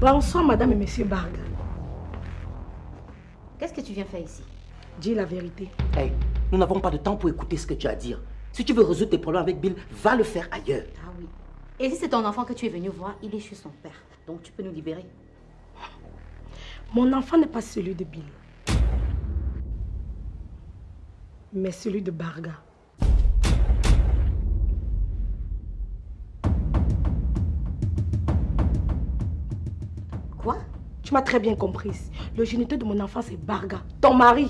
Bonsoir, madame et monsieur Barga. Qu'est-ce que tu viens faire ici? Dis la vérité. Hey, nous n'avons pas de temps pour écouter ce que tu as à dire. Si tu veux résoudre tes problèmes avec Bill, va le faire ailleurs. Ah oui. Et si c'est ton enfant que tu es venu voir, il est chez son père. Donc tu peux nous libérer. Mon enfant n'est pas celui de Bill. Mais celui de Barga. Tu m'as très bien comprise. Le géniteur de mon enfant, c'est Barga, ton mari.